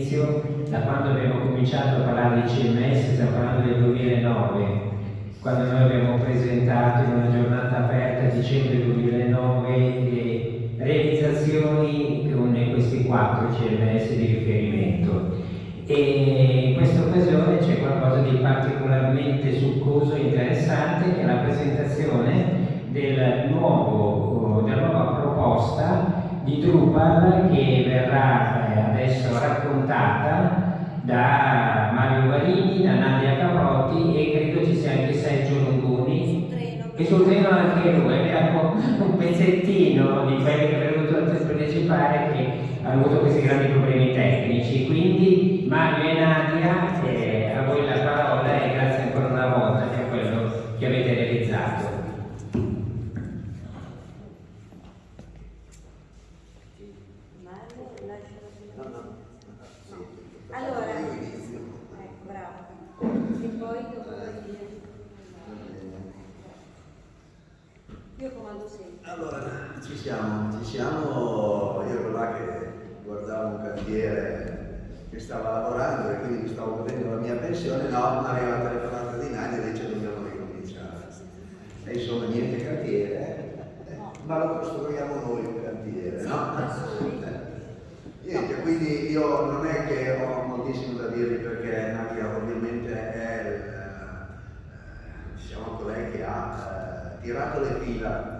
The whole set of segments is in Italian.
all'inizio, da quando abbiamo cominciato a parlare di CMS, stiamo parlando del 2009, quando noi abbiamo presentato in una giornata aperta a dicembre 2009 le realizzazioni con questi quattro CMS di riferimento. E in questa occasione c'è qualcosa di particolarmente succoso e interessante che è la presentazione del nuovo, della nuova proposta di Drupal che verrà eh, adesso raccontata da Mario Varini, da Nadia Caprotti e credo ci sia anche Sergio Longoni. E sul treno anche lui, abbiamo un pezzettino di quelli che avrebbero dovuto partecipare che hanno avuto questi grandi problemi tecnici, quindi Mario e Nadia eh, a voi la parola e grazie ancora una volta per quello che avete realizzato. Allora, ecco, bravo. E poi dopo Io comando sempre. Allora, ci siamo, ci siamo, io ero là che guardavo un cantiere che stava lavorando e quindi mi stavo godendo la mia pensione, no, mi arriva la telefonata di Nadia e dice dobbiamo ricominciare. E insomma niente cantiere, eh, ma lo costruiamo noi un cantiere, no? Niente, quindi io non è che ho moltissimo da dirvi perché Nadia ovviamente è eh, diciamo, colei che ha eh, tirato le fila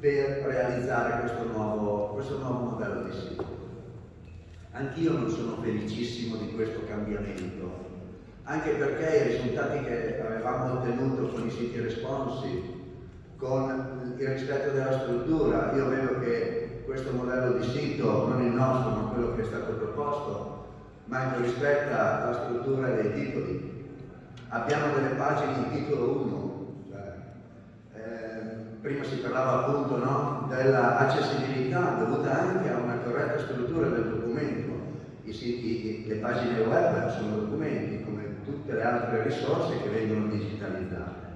per realizzare questo nuovo, questo nuovo modello di sito. Anch'io non sono felicissimo di questo cambiamento, anche perché i risultati che avevamo ottenuto con i siti responsive, con il rispetto della struttura, io vedo che questo modello di sito, non il nostro ma quello che è stato proposto, ma che rispetta la struttura dei titoli. Abbiamo delle pagine in titolo 1, cioè, eh, prima si parlava appunto no, dell'accessibilità dovuta anche a una corretta struttura del documento. I siti, le pagine web sono documenti come tutte le altre risorse che vengono digitalizzate.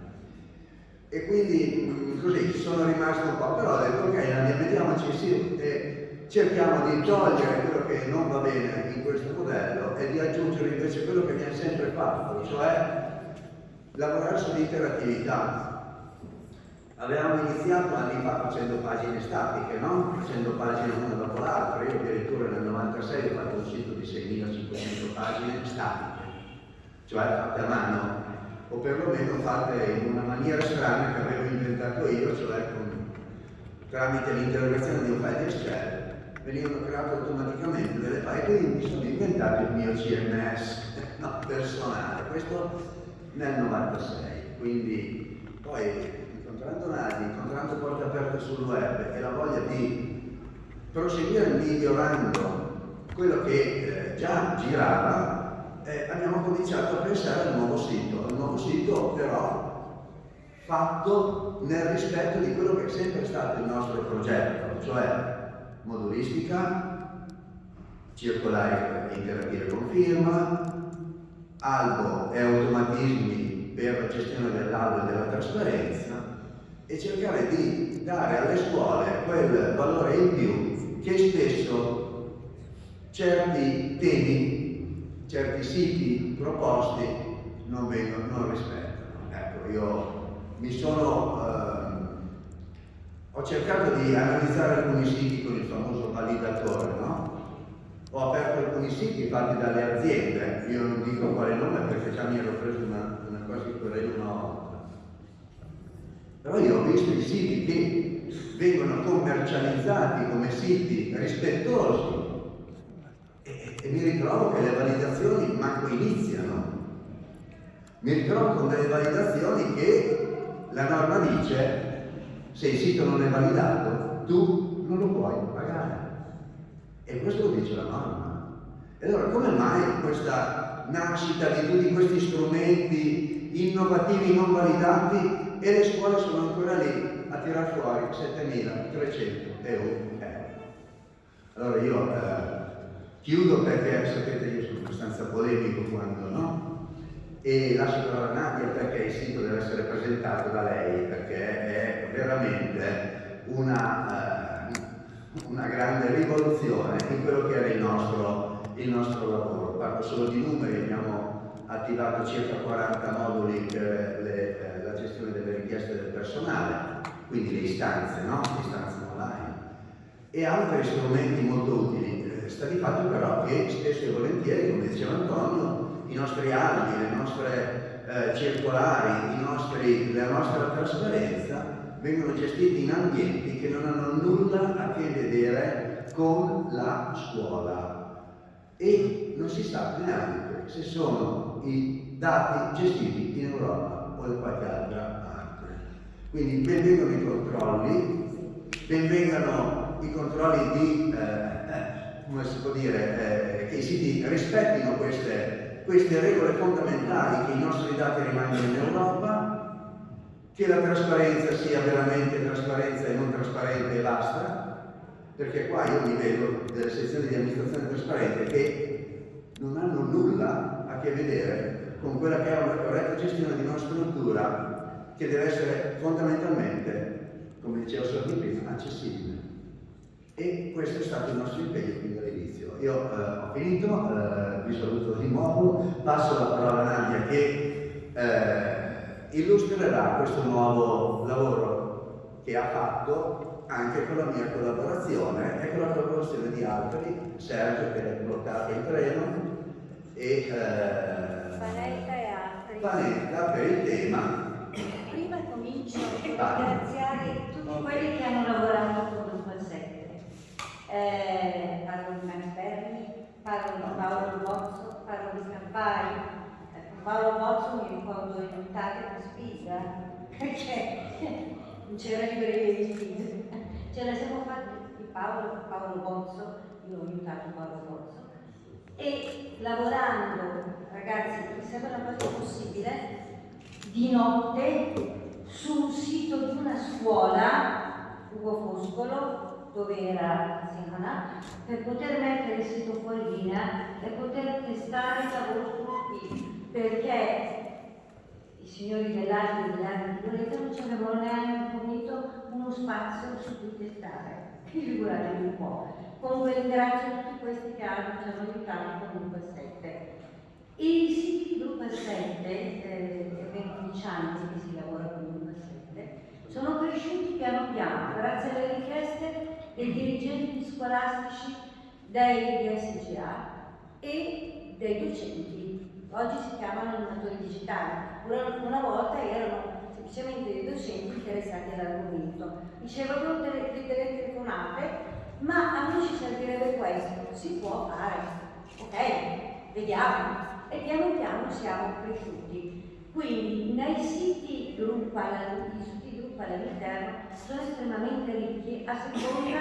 E quindi mm, così sono rimasto un po', però ho detto ok, mettiamoci sì e cerchiamo di togliere quello che non va bene in questo modello e di aggiungere invece quello che viene sempre fatto, cioè lavorare sull'interattività. Avevamo iniziato anni fa facendo pagine statiche, no? Facendo pagine una dopo l'altra. Io addirittura nel 96 ho fatto un sito di 6500 pagine statiche, cioè fatte a mano o perlomeno fatte in una maniera strana che avevo inventato io, cioè con, tramite l'interrogazione di un file Excel venivano create automaticamente delle file, quindi mi sono inventato il mio CMS no, personale, questo nel 96, quindi poi incontrando Nadi, incontrando Porte Aperte sul web e la voglia di proseguire migliorando quello che eh, già girava, eh, abbiamo cominciato a pensare al nuovo sito, al nuovo sito però fatto nel rispetto di quello che è sempre stato il nostro progetto, cioè modulistica, circolare e interattive con firma, albo e automatismi per la gestione dell'albo e della trasparenza e cercare di dare alle scuole quel valore in più che spesso certi temi certi siti proposti non, vengono, non rispettano. Ecco, io mi sono, eh, ho cercato di analizzare alcuni siti con il famoso validatore, no? Ho aperto alcuni siti fatti dalle aziende, io non dico quale nome perché già mi ero preso una, una cosa di quella una volta. Però io ho visto i siti che vengono commercializzati come siti rispettosi e mi ritrovo che le validazioni manco iniziano. Mi ritrovo con delle validazioni che la norma dice se il sito non è validato tu non lo puoi pagare. E questo dice la norma. E allora come mai questa nascita di tutti questi strumenti innovativi non validati e le scuole sono ancora lì a tirar fuori 7.300 euro? Allora io eh, Chiudo perché sapete io sono abbastanza polemico quando no? E lascio la Nadia perché il sito deve essere presentato da lei perché è veramente una, uh, una grande rivoluzione in quello che era il nostro, il nostro lavoro. Parlo solo di numeri, abbiamo attivato circa 40 moduli per le, eh, la gestione delle richieste del personale, quindi le istanze, no? le istanze online, e altri strumenti molto utili. Eh, sta di fatto però che spesso e volentieri, come diceva Antonio, i nostri atti, le nostre eh, circolari, nostri, la nostra trasparenza vengono gestiti in ambienti che non hanno nulla a che vedere con la scuola e non si sa neanche se sono i dati gestiti in Europa o qualche altra parte. Quindi benvengano i controlli, benvengano i controlli di, eh, come si può dire, eh, che i siti rispettino queste, queste regole fondamentali, che i nostri dati rimangano in Europa che la trasparenza sia veramente trasparenza e non trasparente e basta, perché qua io mi vedo delle sezioni di amministrazione trasparente che non hanno nulla a che vedere con quella che è una corretta gestione di una struttura che deve essere fondamentalmente, come diceva Sordi prima, accessibile. E questo è stato il nostro impegno fin dall'inizio. Io eh, ho finito, eh, vi saluto di nuovo, passo la parola a Nadia che eh, illustrerà questo nuovo lavoro che ha fatto anche con la mia collaborazione e con la collaborazione di altri, Sergio che è bloccato in treno e eh, Panetta e altri. Panetta per il tema. Prima comincio a ringraziare tutti quelli che hanno lavorato con Gruppo 7. Eh, parlo di Manfermi, parlo di Paolo Bozzo, parlo di Campari, Paolo Bozzo mi ricordo in un'estate per spisa, perché non c'era libreria di spisa. Ce la siamo fatti di Paolo, Paolo Bozzo, io ho aiutato Paolo Bozzo, e lavorando, ragazzi, mi sembra una cosa possibile, di notte sul sito di una scuola, Ugo Foscolo, dove era Simona, per poter mettere il sito fuori linea e poter testare il lavoro produttivo perché i signori dell'arte e dell'arte di Loreto non ci avevano neanche fornito uno spazio su cui testare. Figuratevi un po'. Ringrazio tutti questi che hanno, con Gruppo 7. I siti Gruppo 7, eh, 15 anni che si lavora con Gruppo 7, sono cresciuti piano piano grazie alle richieste dei dirigenti scolastici dei DSGA e dei docenti oggi si chiamano animatori digitali, una, una volta erano semplicemente dei docenti interessati all'argomento. Ricevevano delle, delle telefonate, ma a noi ci servirebbe questo, si può fare, ok, vediamo. E piano piano siamo cresciuti. Quindi nei siti Drupal, i siti Drupal all'interno sono estremamente ricchi a seconda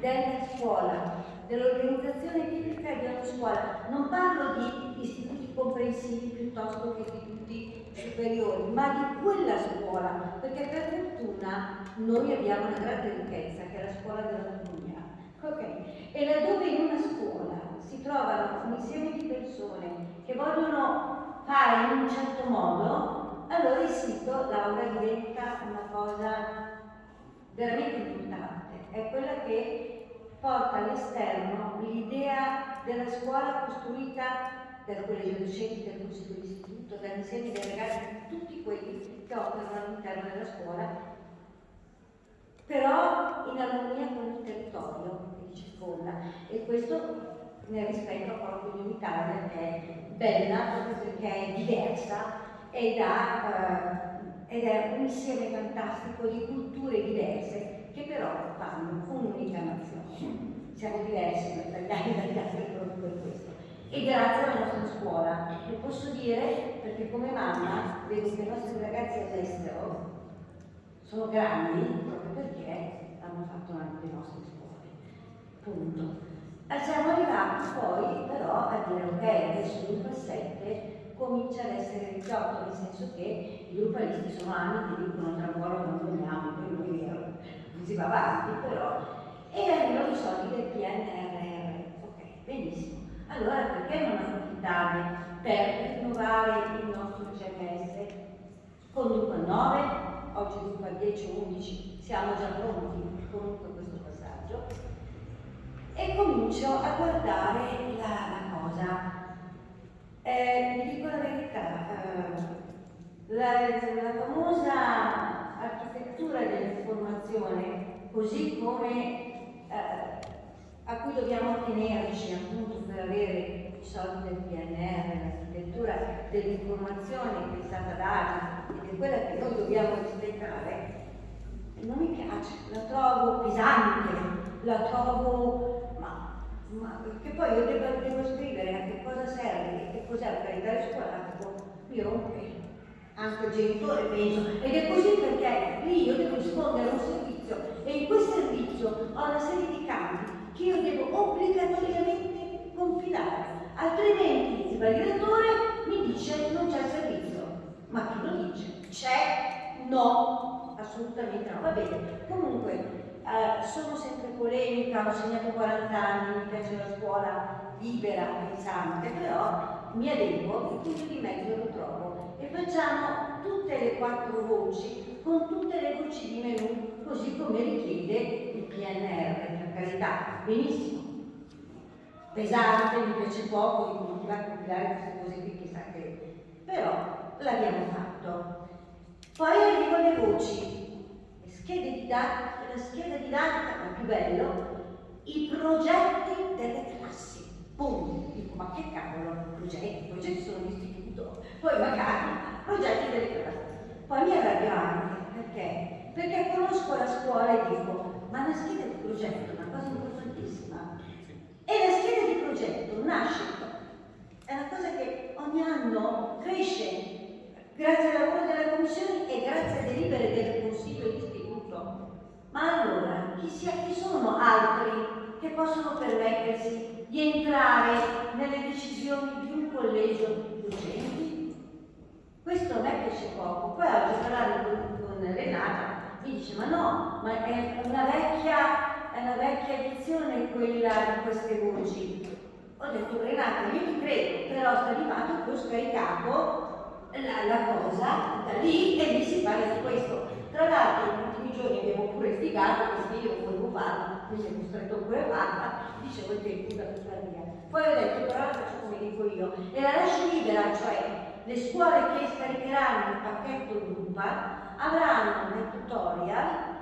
della scuola, dell'organizzazione tipica di ogni scuola. Non parlo di istituti comprensivi piuttosto che istituti superiori, ma di quella scuola, perché per fortuna noi abbiamo una grande ricchezza che è la scuola dell'autonomia. Okay. E laddove in una scuola si trovano un insieme di persone che vogliono fare in un certo modo, allora il sito Laura diventa una cosa veramente importante. È quella che porta all'esterno l'idea della scuola costruita dal collegio docenti, dal consiglio d'istituto, dall'insieme dei ragazzi, tutti quelli che operano all'interno della scuola, però in armonia con il territorio che ci circonda e questo nel rispetto a quello che l'Italia è bella perché è diversa ed, ha, eh, ed è un insieme fantastico di culture diverse che però fanno un'unica nazione. Siamo diversi noi italiani dagli altri proprio per questo e grazie alla nostra scuola. Lo posso dire perché come mamma vedo che i nostri ragazzi all'estero sono grandi proprio perché hanno fatto anche le nostre scuole. Punto. E siamo arrivati poi però a dire ok, adesso il 7 comincia ad essere risolto, nel senso che i gruppalisti sono anni che dicono tra un po' lo abbandoniamo, poi non si va avanti però, e arrivano i soldi del PNRR. Ok, benissimo. Allora perché non approfittarne per rinnovare il nostro CMS con Drupal 9, oggi Drupal 10 o 11, siamo già pronti comunque comincio a guardare la, la cosa. Eh, vi dico la verità, eh, la, la famosa architettura dell'informazione, così come eh, a cui dobbiamo attenerci appunto per avere i soldi del PNR, l'architettura dell'informazione che è stata data ed è quella che noi dobbiamo rispettare, non mi piace, la trovo pesante, la trovo ma, che poi io devo, devo scrivere a che cosa serve e che cos'è il calendario scolastico, mi rompe anche il genitore penso, ed è così perché lì io devo rispondere a un servizio e in quel servizio ho una serie di campi che io devo obbligatoriamente compilare, altrimenti il validatore mi dice non c'è servizio. Ma chi lo dice? C'è? No, assolutamente no. Va bene. Comunque, eh, sono sempre polemica, ho segnato 40 anni, mi piace la scuola libera, pensante, però mi adeguo, il punto di mezzo lo trovo e facciamo tutte le quattro voci con tutte le voci di menù, così come richiede il PNR, per carità, benissimo. Pesante, mi piace poco, di continuare a compilare queste cose qui, chissà che... però l'abbiamo fatto. Poi arrivo alle voci, le schede didattiche, la scheda didattica, ma più bello, i progetti delle classi. Boom! Dico, ma che cavolo, progetti? Progetti sono l'istituto, poi magari progetti delle classi. Poi mi arrabbio anche, perché? Perché conosco la scuola e dico, ma la scheda di progetto è una cosa importantissima. E la scheda di progetto nasce, è una cosa che ogni anno cresce grazie al lavoro della Commissione e grazie alle delibere del Consiglio di Istituto. Ma allora, chi, sia, chi sono altri che possono permettersi di entrare nelle decisioni di un collegio di docenti? Questo a me piace poco. Poi oggi parlando con, Renata mi dice ma no, ma è una vecchia, è una vecchia edizione quella di queste voci. Ho detto Renata, io ti credo, però sta arrivando che ho scaricato la, la cosa da lì e lì si parla di questo. Tra l'altro negli ultimi giorni litigato perché io volevo farlo, mi sono costretto pure a farla, dicevo il tempo da tutta via. Poi ho detto però la faccio come dico io e la lascio libera, cioè le scuole che scaricheranno il pacchetto Drupa avranno nel tutorial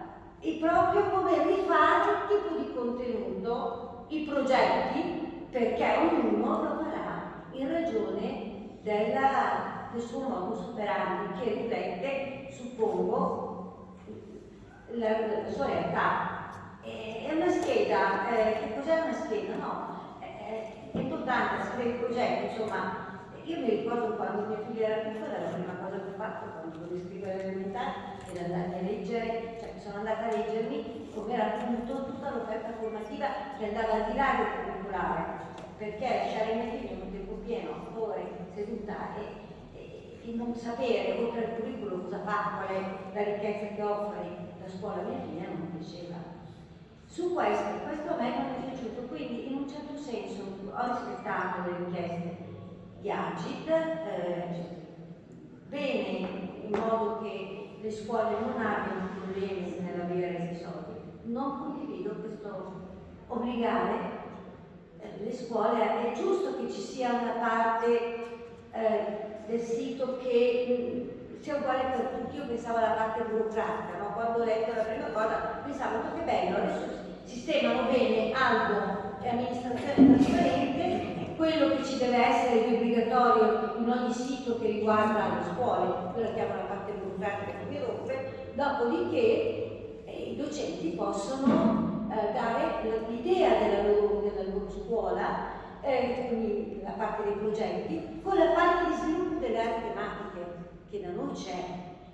il proprio come rifare il tipo di contenuto, i progetti, perché ognuno lo farà in ragione della, del suo modus operandi che riflette, suppongo, la, la sua realtà. È una scheda, eh, che cos'è una scheda? No, è, è importante sapere il progetto, insomma, io mi ricordo quando mia figlia era piccola, la prima cosa che ho fatto quando dovevo scrivere l'elementare era andare a leggere, cioè sono andata a leggermi come era appunto tutta l'offerta formativa che andava al di là del curriculare, perché lasciare mia figlia un tempo pieno, ore seduta e, e, e, non sapere oltre al curriculum cosa fa, qual è la ricchezza che offre la scuola mia figlia non piaceva. Su questo, questo a me non è piaciuto, quindi in un certo senso ho rispettato le richieste di Agit, eh, bene in modo che le scuole non abbiano problemi nell'avere i soldi. Non condivido questo obbligare eh, le scuole, è giusto che ci sia una parte eh, del sito che mh, sia uguale per tutti, io pensavo alla parte burocratica, no? quando ho letto la prima cosa pensavo oh, che bello, adesso sistemano bene algo e amministrazione trasparente quello che ci deve essere di obbligatorio in ogni sito che riguarda le scuole, quella chiamo la parte burocratica che mi rompe, dopodiché eh, i docenti possono eh, dare l'idea della loro, della loro scuola, eh, quindi la parte dei progetti, con la parte di sviluppo delle aree tematiche che da noi c'è.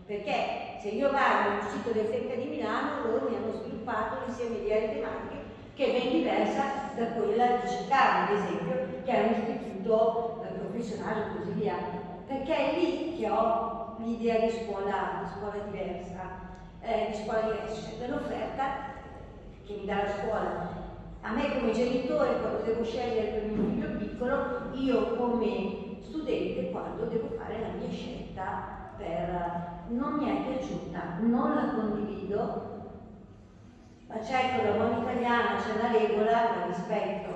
Perché se io vado nel sito del FECA di Milano, loro mi hanno sviluppato l'insieme di aree tematiche che è ben diversa da quella di Chicago, ad esempio, che è un istituto eh, professionale e così via, perché è lì che ho l'idea di scuola, di scuola diversa, eh, di scuola diversa, cioè dell'offerta che mi dà la scuola. A me come genitore, quando devo scegliere per mio figlio piccolo, io come studente, quando devo fare la mia scelta per... non mi è piaciuta, non la condivido, ma certo la buona italiana c'è una regola, la rispetto,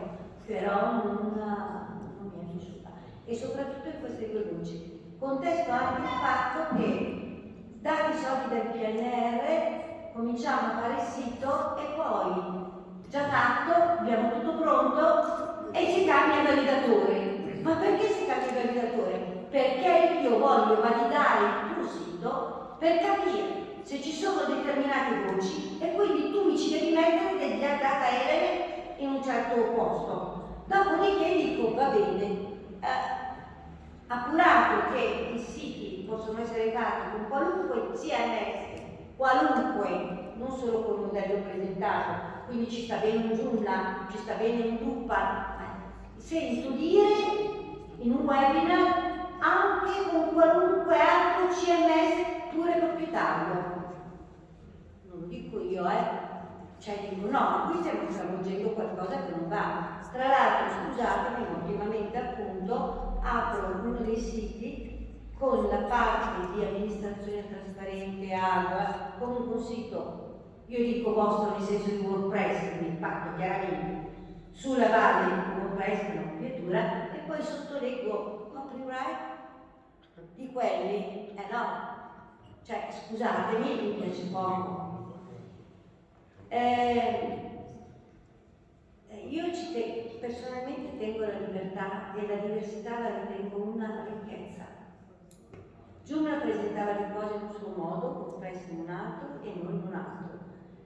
però non, non, mi è piaciuta. E soprattutto in queste due voci. Contesto anche il fatto che dati i soldi del PNR cominciamo a fare il sito e poi già fatto, abbiamo tutto pronto e si cambia il validatore. Ma perché il validatore? Perché io voglio validare il tuo sito per capire se ci sono determinate voci e quindi tu mi ci devi mettere degli data element in un certo posto. Dopodiché dico, va bene, eh, appurato che i siti possono essere fatti con qualunque CMS, qualunque, non solo col modello presentato, quindi ci sta bene un Joomla, ci sta bene un Drupal, sento dire in un webinar anche con qualunque altro CMS pure proprietario. Non lo dico io, eh. Cioè dico no, qui stiamo stravolgendo qualcosa che non va. Tra l'altro, scusatemi, ultimamente appunto apro uno dei siti con la parte di amministrazione trasparente, AGA, comunque un sito, io dico vostro nel senso di WordPress, quindi fatto chiaramente sulla base di WordPress, una copiatura, poi sottoleggo copyright di quelli, eh no, cioè scusatemi, mi piace poco. Eh, io te, personalmente tengo la libertà e la diversità la ritengo una ricchezza. Giumla presentava le cose in un suo modo, WordPress in un altro e noi in un altro.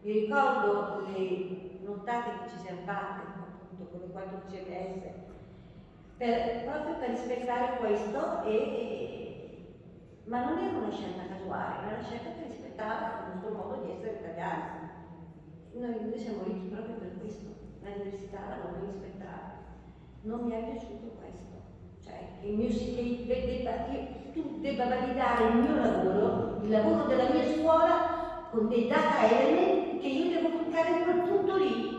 Mi ricordo le nottate che ci siamo fatte appunto con le 4 CMS per, proprio per rispettare questo e, ma non era una scelta casuale, era una scelta che rispettava il nostro modo di essere italiani. Noi, noi siamo ricchi proprio per questo, la diversità la voglio rispettare. Non mi è piaciuto questo, cioè che, mio, che, debba, che tu debba validare il mio lavoro, il lavoro della mia scuola, con dei data element che io devo toccare in quel punto lì.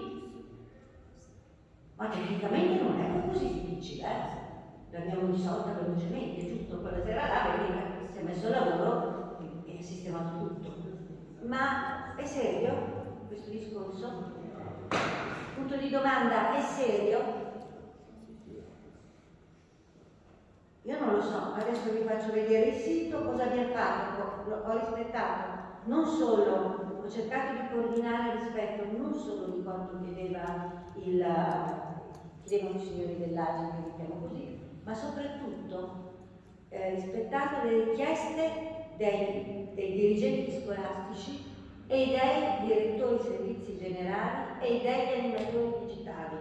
Ma tecnicamente non è così difficile, eh? l'abbiamo risolta velocemente, giusto quella sera là, perché si è messo a lavoro e ha sistemato tutto. Ma è serio questo discorso? Punto di domanda, è serio? Io non lo so, adesso vi faccio vedere il sito, cosa abbiamo fatto, ho rispettato non solo, ho cercato di coordinare rispetto non solo di quanto chiedeva il, chiedevano i signori dell'AGI, che chiamo così, ma soprattutto eh, rispettando le richieste dei, dei, dirigenti scolastici e dei direttori servizi generali e degli animatori digitali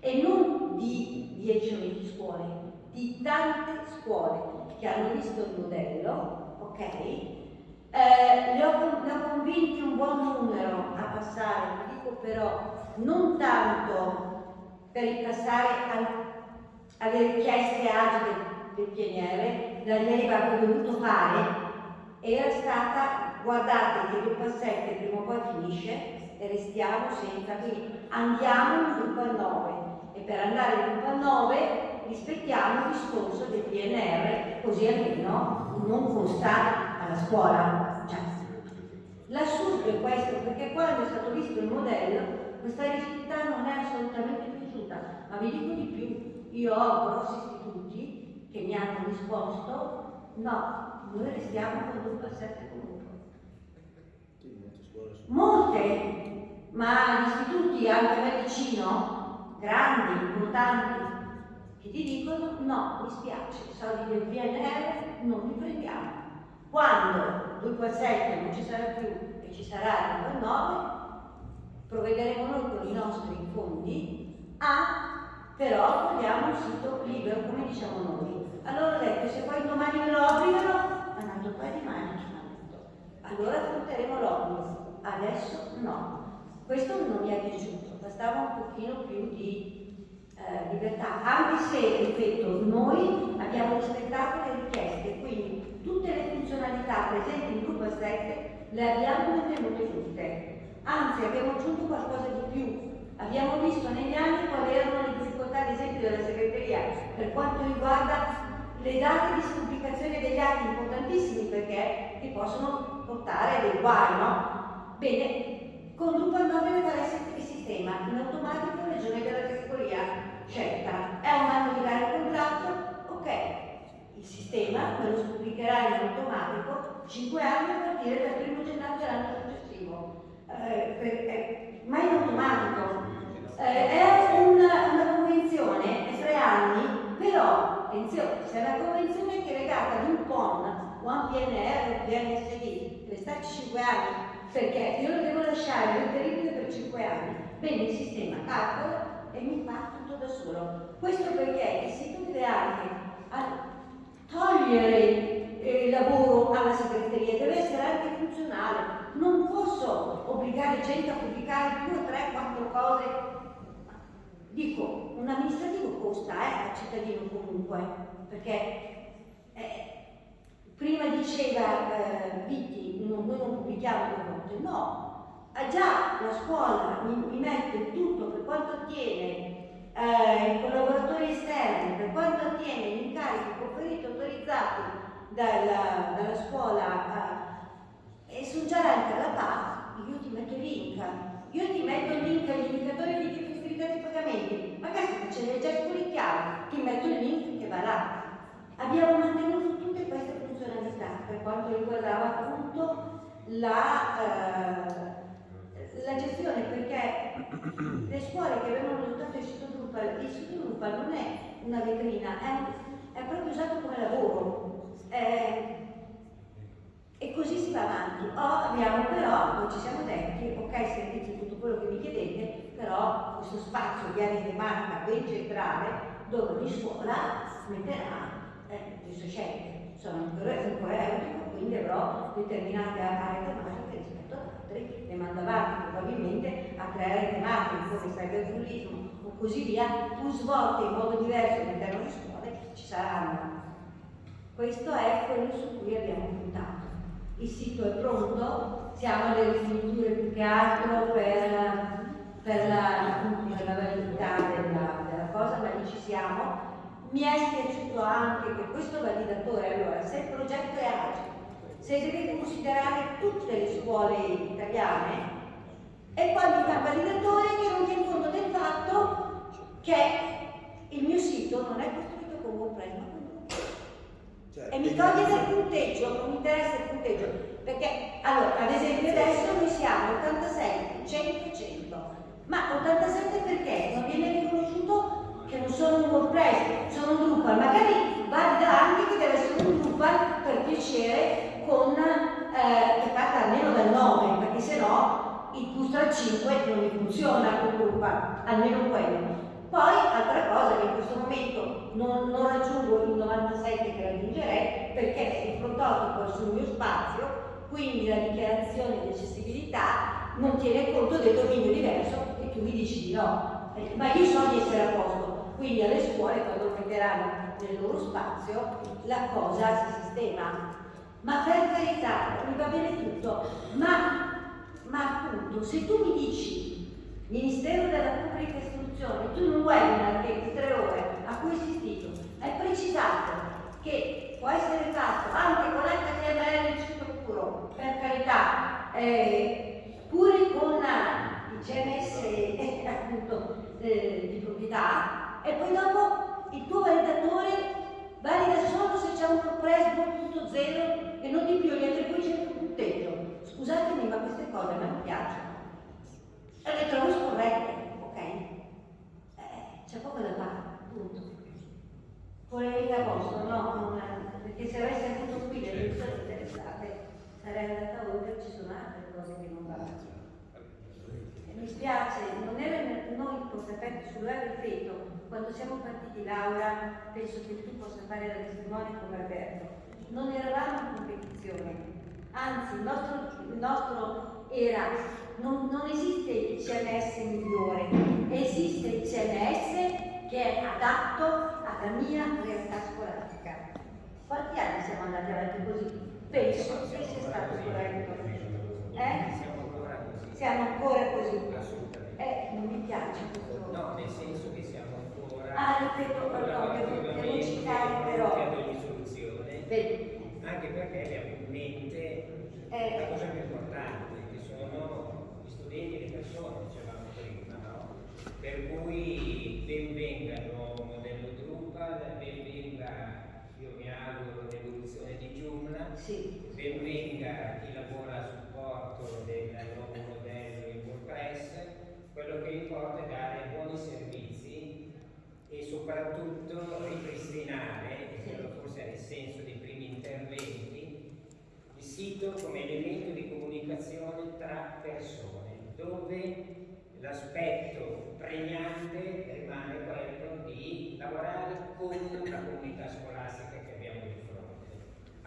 e non di 10 o 20 scuole, di tante scuole che hanno visto il modello, ok? Eh, li, ho, li ho convinti un buon numero a passare, dico però non tanto per passare al, alle richieste agili del PNR, la leva che ho dovuto fare era stata guardate che il 7 prima o poi finisce e restiamo senza, quindi andiamo in gruppo al 9 e per andare in gruppo al 9 rispettiamo il discorso del PNR così almeno non costa alla scuola. Cioè, l'assurdo è questo perché quando è stato visto il modello questa rigidità non è assolutamente ma vi dico di più, io ho grossi istituti che mi hanno risposto no, noi restiamo con due passette comunque. Molte, ma gli istituti anche a me vicino, grandi, importanti, che ti dicono no, mi spiace, i soldi del PNR non li prendiamo. Quando 247 non ci sarà più e ci sarà il 9, provvederemo noi con i nostri fondi a però vogliamo un sito libero come diciamo noi allora ho detto, se poi domani me lo obbligano, un altro paio di maniche, allora affronteremo l'obbligo. Adesso no. Questo non mi è piaciuto, bastava un pochino più di eh, libertà, anche se, ripeto, noi abbiamo rispettato le richieste, quindi tutte le funzionalità presenti in gruppo 7 le abbiamo mantenute tutte. Anzi, abbiamo aggiunto qualcosa di più. Abbiamo visto negli anni quali erano le difficoltà, ad esempio, della segreteria per quanto riguarda le date di pubblicazione degli atti importantissimi perché ti possono portare dei guai, no? Bene, con Drupal 9 farà il sistema in automatico regione della categoria scelta. È un anno di dare il contratto? Ok, il sistema me lo pubblicherà in automatico 5 anni a partire dal 1 gennaio dell'anno successivo. eh, ma in automatico. Eh, è una, una convenzione, è tre anni, però, attenzione, se è una convenzione che è legata ad un PON o a un PNR o un PNSD, deve starci 5 anni, perché io lo devo lasciare reperibile per 5 anni. Bene, il sistema calcola e mi fa tutto da solo. Questo perché il sito deve anche togliere eh, il lavoro alla segreteria, deve essere anche funzionale. Non posso obbligare gente a pubblicare due, tre, quattro cose. Dico, un amministrativo costa eh, al cittadino comunque, perché eh, prima diceva eh, Vitti, noi non pubblichiamo due volte, no, eh, già la scuola mi, mi, mette tutto per quanto attiene eh, i collaboratori esterni, per quanto attiene gli incarichi conferiti autorizzati dalla, dalla scuola eh, e sul garante alla PA, io ti metto il link, io ti metto il link agli indicatori di difficoltà di pagamenti, magari se ce l'hai già spulicchiato, ti metto il link che va là. Abbiamo mantenuto tutte queste funzionalità per quanto riguardava appunto la, eh, la gestione, perché le scuole che avevano adottato il sito Drupal, il sito Drupal non è una vetrina, è, è proprio usato come lavoro. Eh, e così si va avanti. Oh, abbiamo però, noi ci siamo detti, ok servizi tutto quello che mi chiedete, però questo spazio di tematica ben centrale dove ogni scuola metterà eh, le sue scelte. Sono ancora, ancora eutico, quindi avrò determinate aree tematiche rispetto ad altre e mando avanti probabilmente a tre aree tematiche come cyberbullismo o così via, più svolte in modo diverso all'interno delle scuole ci saranno. Questo è quello su cui abbiamo puntato il sito è pronto, siamo alle rifiniture più che altro per, per, la, per la, validità della, della, cosa, ma lì ci siamo. Mi è spiaciuto anche che questo validatore, allora, se il progetto è agile, se deve considerare tutte le scuole italiane, e poi mi fa il validatore che non tiene conto del fatto che il mio sito non è costruito con WordPress, cioè, e mi toglie del punteggio, non mi interessa il punteggio, perché allora, ad esempio adesso noi siamo 87, 100, 100, ma 87 perché? Non viene riconosciuto che non sono un WordPress, sono un Drupal, magari valida anche che deve essere un Drupal per piacere con, eh, che parte almeno dal 9, perché se no il Bootstrap 5 non mi funziona con Drupal, almeno quello. Poi, altra cosa che in questo momento non, non raggiungo il 97 che raggiungerei perché il prototipo è sul mio spazio, quindi la dichiarazione di accessibilità non tiene conto del dominio diverso e tu mi dici di no. Eh, ma io so di essere a posto, quindi alle scuole quando metteranno nel loro spazio la cosa si sistema. Ma per carità, mi va bene tutto, ma, ma appunto se tu mi dici Ministero della Pubblica Istruzione, tu in un webinar che di tre ore a cui ho assistito. Hai precisato che può essere fatto anche con HTML ciclo puro, per carità, eh, pure con il CMS eh, appunto eh, di proprietà e poi dopo il tuo validatore valida solo se c'è un WordPress 2.0 e non di più, gli attribuisce il punteggio. Scusatemi ma queste cose a me non piacciono e le trovo scorrette, ok? Eh, c'è poco da fare, punto. Polemica a posto, no, non, perché se avessi avuto qui le persone interessate sarei andata oltre, ci sono altre cose che non vanno. E mi spiace, non era noi consapevoli sul web, ripeto, quando siamo partiti Laura, penso che tu possa fare la testimone come Alberto, non eravamo in competizione, anzi il nostro, il nostro era non, non esiste il CMS migliore, esiste il CMS che è adatto alla mia realtà scolastica. Quanti anni siamo andati avanti così? Penso che sia stato corretto. Eh? Siamo ancora così. Eh, non mi piace questo. No, nel senso che siamo ancora. Ah, ripeto, pardon, devo, citare però. Anche perché abbiamo in mente eh. la cosa più importante, che sono vedi le persone, dicevamo prima, no? Per cui ben venga il nuovo modello Drupal, ben venga, io mi auguro, l'evoluzione di Joomla, sì. ben venga chi lavora a supporto del nuovo modello soprattutto ripristinare, e quello forse è il senso dei primi interventi, il sito come elemento di comunicazione tra persone, dove l'aspetto pregnante rimane quello di lavorare con la comunità scolastica che abbiamo di fronte.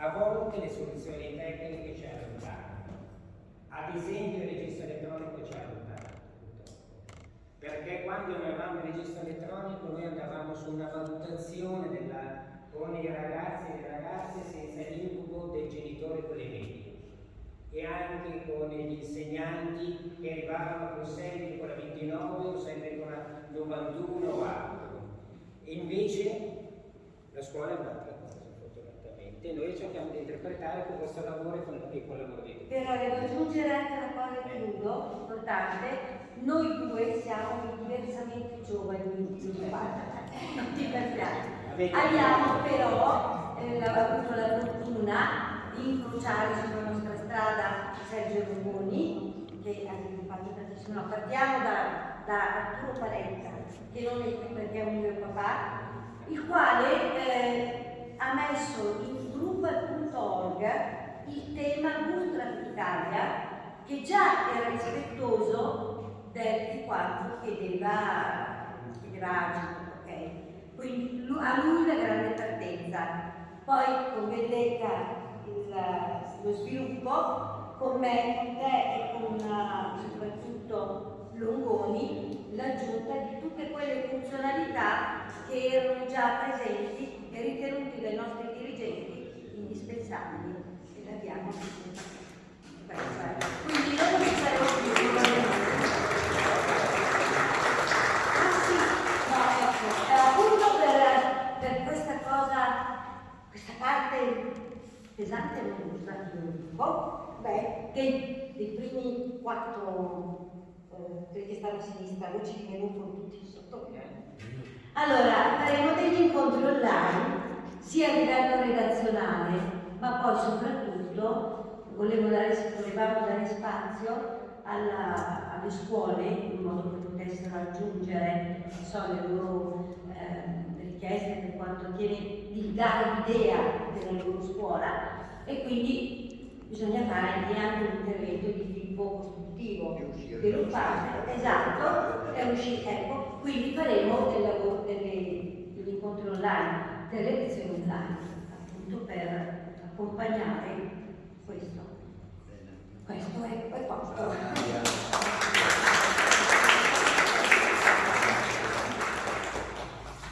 A volte le soluzioni tecniche ci allontanano, ad esempio il registro elettronico ci allontana perché quando noi avevamo il registro elettronico noi andavamo su una valutazione della, con i ragazzi e le ragazze senza l'incubo del genitore con le medie. E anche con gli insegnanti che arrivavano con sempre con la 29 o sempre con la 91 o altro. E invece la scuola è un'altra fortunatamente. Noi cerchiamo di interpretare con questo lavoro e con, e con il lavoro di tutti. Però devo aggiungere anche una cosa che chiudo, importante, noi due siamo diversamente giovani non ti perpiate. Abbiamo però eh, avuto la fortuna di incrociare sulla nostra strada Sergio Lungoni, che ha sviluppato tantissimo. No, partiamo da, da Arturo Parenza, che non è qui perché è un mio papà, il quale eh, ha messo in gruppo.org il tema Bootstrap Italia, che già era rispettoso del, di quanto chiedeva, chiedeva agito, ok? Quindi a lui la grande partenza. Poi con Vendetta lo sviluppo, con me, con te e con soprattutto Longoni, l'aggiunta di tutte quelle funzionalità che erano già presenti e ritenute dai nostri dirigenti indispensabili e le abbiamo quindi non ci saremo più ah sì no ecco appunto per, per questa cosa questa parte pesante non usati un po', beh, dei, dei primi quattro, eh, quelli che stanno a sinistra, voi ci venuto tutti sotto. Allora, faremo degli incontri online, sia a livello redazionale, ma poi soprattutto volevo dare, volevamo dare spazio alla, alle scuole in modo che potessero aggiungere so, le loro eh, richieste per quanto attiene di dare l'idea della loro scuola. E quindi bisogna fare anche un intervento di tipo costruttivo, sviluppare, esatto, e uscire, ecco, quindi faremo del lavoro, delle, degli incontri online, delle lezioni online, appunto per accompagnare questo. Questo è, è fatto.